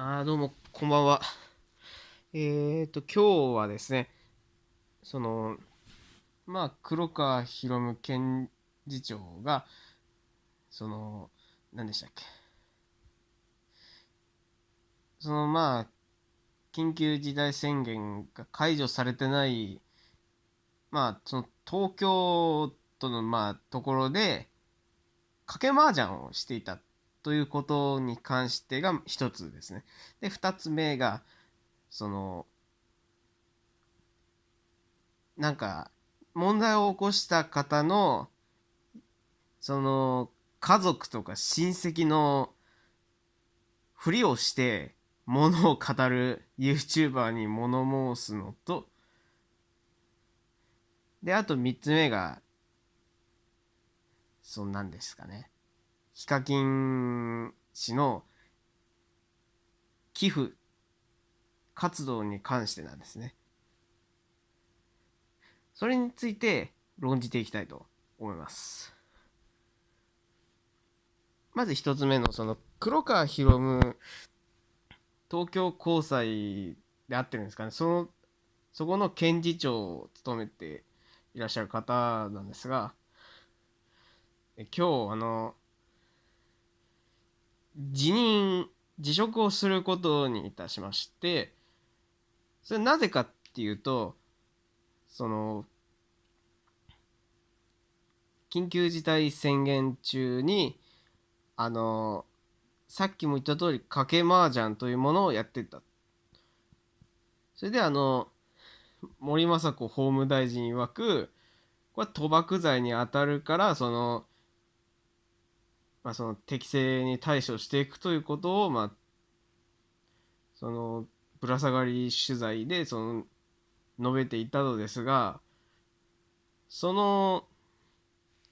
あどうも、こんばんは。えーと、今日はですね、その、まあ、黒川博夢検事長が、その、何でしたっけ。その、まあ、緊急事態宣言が解除されてない、まあ、その、東京都の、まあ、ところで、賭け麻雀をしていたということに関してが一つですね。で、二つ目が、その、なんか、問題を起こした方の、その、家族とか親戚のふりをして、ものを語る YouTuber に物申すのと、で、あと三つ目が、そんなんですかね。ヒカキン氏の寄付活動に関してなんですね。それについて論じていきたいと思います。まず一つ目のその黒川博夢東京高裁であってるんですかね。そのそこの検事長を務めていらっしゃる方なんですが、今日あの辞任辞職をすることにいたしましてそれなぜかっていうとその緊急事態宣言中にあのさっきも言った通り賭け麻雀というものをやってた。それであの森雅子法務大臣曰くこれ賭博罪に当たるからそのまあ、その適正に対処していくということを、まあ、そのぶら下がり取材でその述べていたのですがその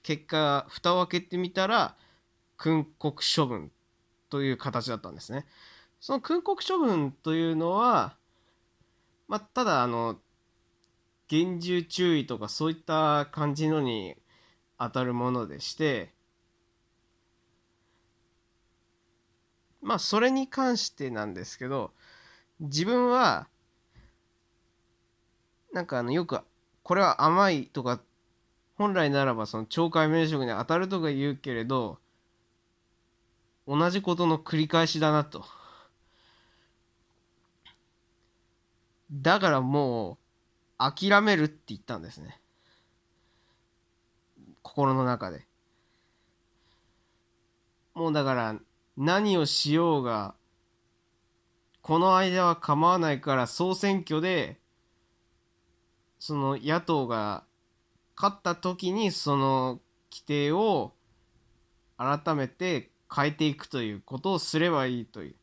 結果蓋を開けてみたら訓告処分という形だったんですね。その訓告処分というのは、まあ、ただあの厳重注意とかそういった感じのに当たるものでしてまあそれに関してなんですけど自分はなんかあのよくこれは甘いとか本来ならばその懲戒免職に当たるとか言うけれど同じことの繰り返しだなと。だからもう諦めるって言ったんですね。心の中で。もうだから何をしようがこの間は構わないから総選挙でその野党が勝った時にその規定を改めて変えていくということをすればいいという。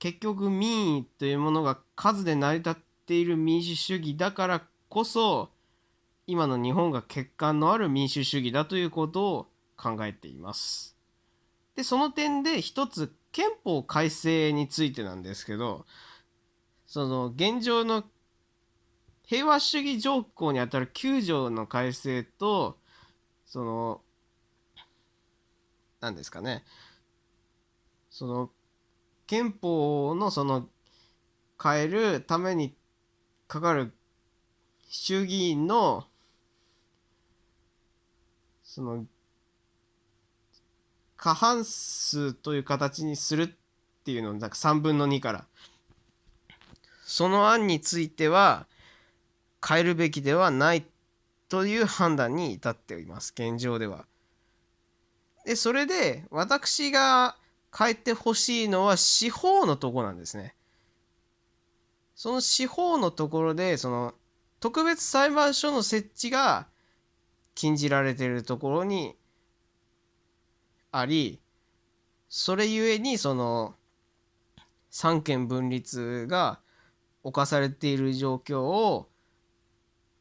結局民意というものが数で成り立っている民主主義だからこそ今の日本が欠陥のある民主主義だということを考えています。でその点で一つ憲法改正についてなんですけどその現状の平和主義条項にあたる9条の改正とその何ですかねその憲法のその変えるためにかかる衆議院のその過半数という形にするっていうのをなんか3分の2からその案については変えるべきではないという判断に至っています現状では。でそれで私が変えてほしいのは司法のとこなんですね。その司法のところでその特別裁判所の設置が禁じられているところにありそれゆえにその三権分立が侵されている状況を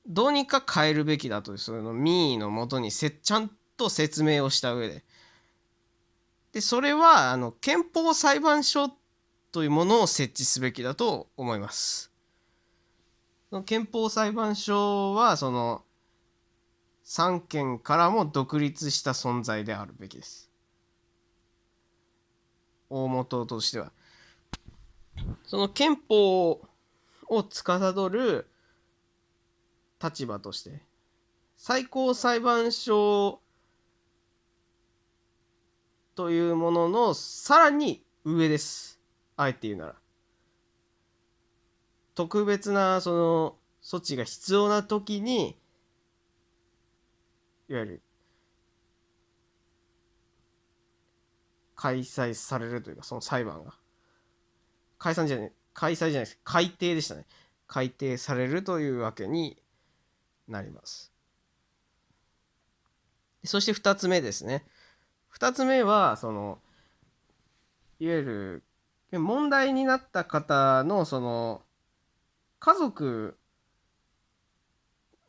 どうにか変えるべきだとその民意のもとにせちゃんと説明をした上ででそれはあの憲法裁判所というものを設置すべきだと思います。憲法裁判所はその三権からも独立した存在であるべきです。大元としては。その憲法を司る立場として最高裁判所というもののさらに上です。あえて言うなら。特別なその措置が必要な時にいわゆる開催されるというかその裁判が。解散じゃない開催じゃないです。改定でしたね。改定されるというわけになります。そして2つ目ですね。2つ目はそのいわゆる問題になった方のその家族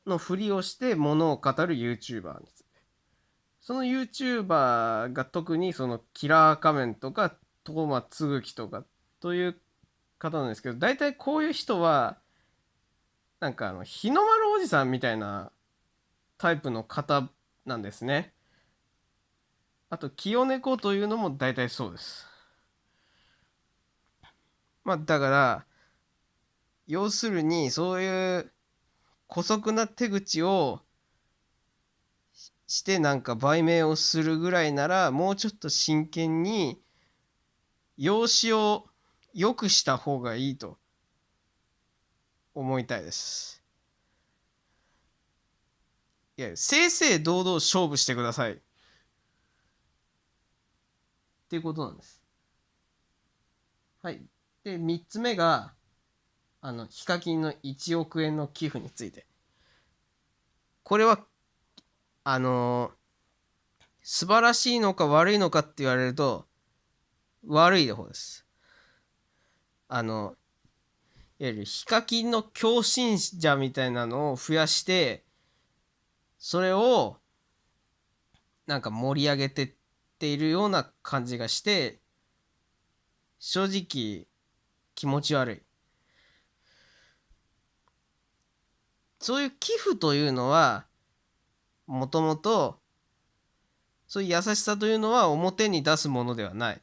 のふりをしてものを語る YouTuber についてその YouTuber が特にそのキラー仮面とかトーマつぐきとかという方なんですけど大体こういう人はなんかあの日の丸おじさんみたいなタイプの方なんですね。あと清猫というのも大体そうです。まあだから要するにそういう姑息な手口をしてなんか売名をするぐらいならもうちょっと真剣に養子を良くした方がいいと思いたいです。いや正々堂々勝負してください。っていうことなんです。はい。で3つ目があのヒカキンの1億円の寄付について。これはあのー、素晴らしいのか悪いのかって言われると悪い方です。あのいわゆるヒカキンの共振者みたいなのを増やしてそれをなんか盛り上げてっているような感じがして正直気持ち悪い。そういう寄付というのはもともとそういう優しさというのは表に出すものではない。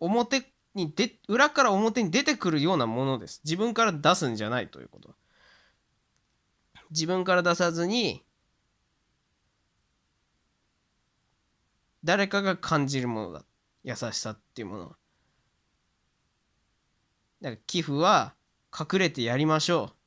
表にで裏から表に出てくるようなものです。自分から出すんじゃないということ。自分から出さずに誰かが感じるものだ。優しさっていうものはだから寄付は隠れてやりましょう。